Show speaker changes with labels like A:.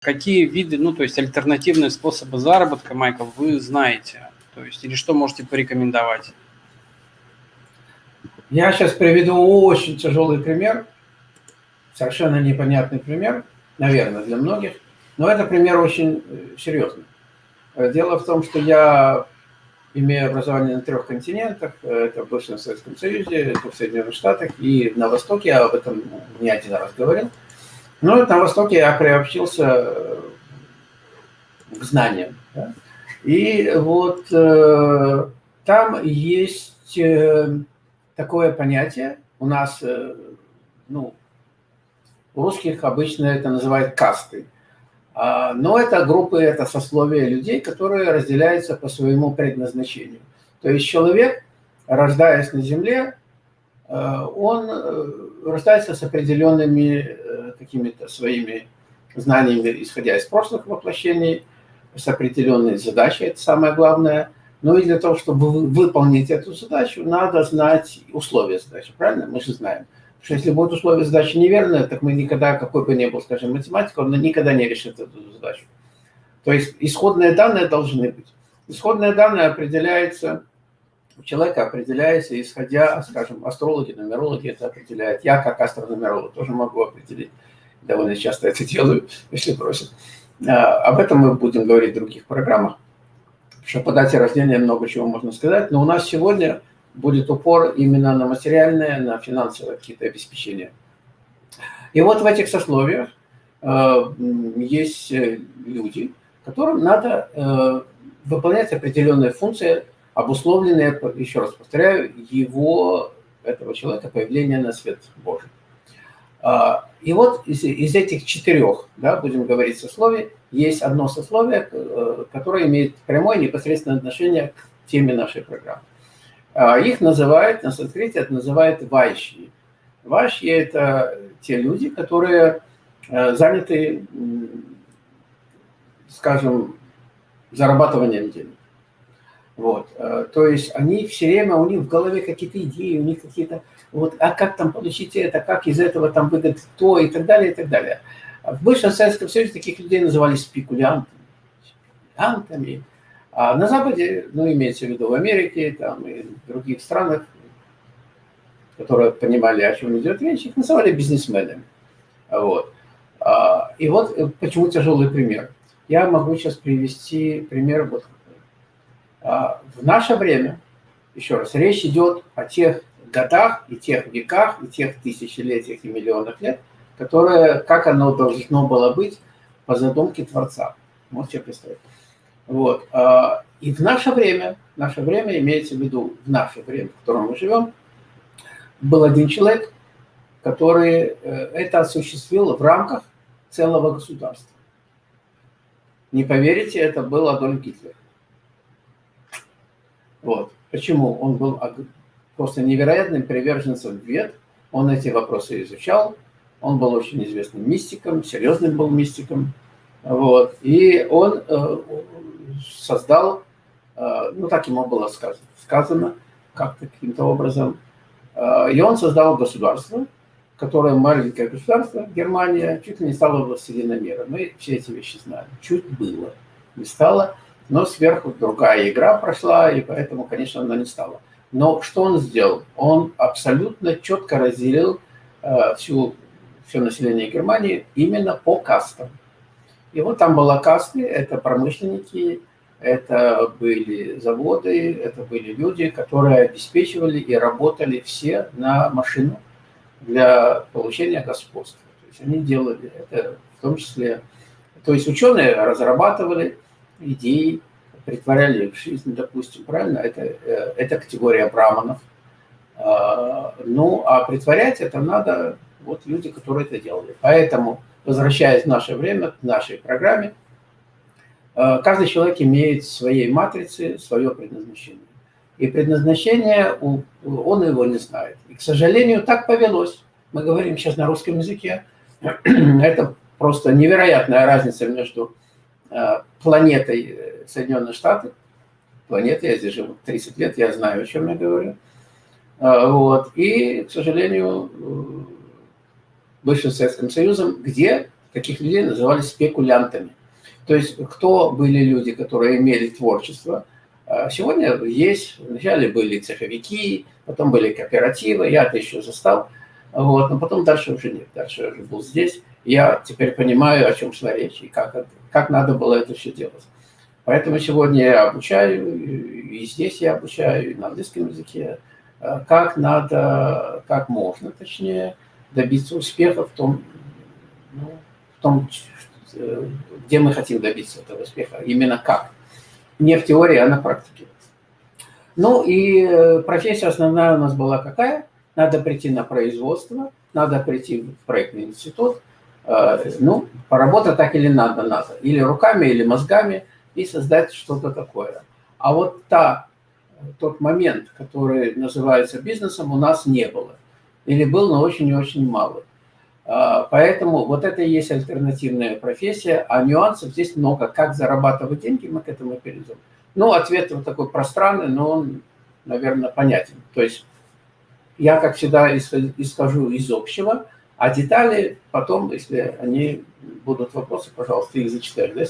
A: какие виды, ну, то есть альтернативные способы заработка, Майкл, вы знаете? То есть, или что можете порекомендовать?
B: Я сейчас приведу очень тяжелый пример, совершенно непонятный пример, наверное, для многих, но это пример очень э, серьезный. Э, дело в том, что я имею образование на трех континентах, э, это в бывшем Советском Союзе, это в Соединенных Штатах и на Востоке, я об этом не один раз говорил. Но на Востоке я приобщился к знаниям. Да? И вот э, там есть э, такое понятие, у нас, э, ну, у русских обычно это называют касты. А, но это группы, это сословия людей, которые разделяются по своему предназначению. То есть человек, рождаясь на земле, э, он э, рождается с определенными какими-то своими знаниями, исходя из прошлых воплощений, с определенной задачей, это самое главное. Но и для того, чтобы выполнить эту задачу, надо знать условия задачи, правильно? Мы же знаем. Потому что если будут условия задачи неверные, так мы никогда, какой бы ни был, скажем, математик, он никогда не решит эту задачу. То есть исходные данные должны быть. Исходные данные определяются, у человека определяется, исходя, скажем, астрологи, нумерологи это определяют. Я, как астрономеролог, тоже могу определить. Довольно часто это делаю, если просят. А, об этом мы будем говорить в других программах, что по дате рождения много чего можно сказать, но у нас сегодня будет упор именно на материальное, на финансовое какие-то обеспечения. И вот в этих сословиях э, есть люди, которым надо э, выполнять определенные функции, обусловленные, еще раз повторяю, его, этого человека, появления на свет Божий. А, и вот из, из этих четырех, да, будем говорить сословий, есть одно сословие, э, которое имеет прямое непосредственное отношение к теме нашей программы. А, их называют, на санскрите это называют вайши. Вайши – это те люди, которые э, заняты, скажем, зарабатыванием денег. Вот. Э, то есть они все время, у них в голове какие-то идеи, у них какие-то, вот, а как там получить это, как из этого там выгодать то и так далее, и так далее. В бывшем Советском Союзе таких людей называли спекулянтами. спекулянтами. А на Западе, ну, имеется в виду в Америке там, и в других странах, которые понимали, о чем идет речь, их называли бизнесменами. Вот. А, и вот э, почему тяжелый пример. Я могу сейчас привести пример вот а, в наше время, еще раз, речь идет о тех годах и тех веках, и тех тысячелетиях и миллионах лет, которое, как оно должно было быть по задумке Творца. Можете представить. Вот. А, и в наше время, наше время имеется в виду, в наше время, в котором мы живем, был один человек, который э, это осуществил в рамках целого государства. Не поверите, это был Адольф Гитлер. Вот. Почему? Он был просто невероятным приверженцем вет, он эти вопросы изучал, он был очень известным мистиком, серьезным был мистиком, вот, и он э, создал, э, ну так ему было сказано, сказано как-то каким-то образом, э, и он создал государство, которое маленькое государство, Германия, чуть ли не стало властелином мира. Мы все эти вещи знаем. Чуть было, не стало но сверху другая игра прошла, и поэтому, конечно, она не стала. Но что он сделал? Он абсолютно четко разделил э, всю, все население Германии именно по кастам. И вот там была касты, это промышленники, это были заводы, это были люди, которые обеспечивали и работали все на машину для получения господства. То есть они делали это в том числе... То есть ученые разрабатывали идей, притворяли в жизнь, допустим, правильно? Это, э, это категория браманов. А, ну, а притворять это надо вот люди, которые это делали. Поэтому, возвращаясь в наше время, к нашей программе, э, каждый человек имеет в своей матрице свое предназначение. И предназначение, он его не знает. И, к сожалению, так повелось. Мы говорим сейчас на русском языке. Это просто невероятная разница между планетой э, Соединенные Штаты. Планета, я здесь живу 30 лет, я знаю, о чем я говорю. Э, вот. И, к сожалению, бывшим Советским Союзом, где таких людей называли спекулянтами. То есть кто были люди, которые имели творчество. Сегодня есть, вначале были цеховики, потом были кооперативы, я это еще застал, вот, но потом дальше уже нет, дальше уже был здесь. Я теперь понимаю, о чем шла речь и как, как надо было это все делать. Поэтому сегодня я обучаю, и здесь я обучаю, и на английском языке, э, как надо, как можно, точнее, добиться успеха в том, ну, в том, э, где мы хотим добиться этого успеха, именно как. Не в теории, а на практике. Ну и э, профессия основная у нас была какая? Надо прийти на производство, надо прийти в проектный институт, ну, поработать так или надо, надо. Или руками, или мозгами – и создать что-то такое. А вот та, тот момент, который называется бизнесом, у нас не было. Или был, но очень и очень мало. А, поэтому вот это и есть альтернативная профессия, а нюансов здесь много. Как зарабатывать деньги, мы к этому перейдем. Ну, ответ вот такой пространный, но он, наверное, понятен. То есть я, как всегда, исхожу из общего, а детали потом, если они будут вопросы, пожалуйста, их зачитаю. Да,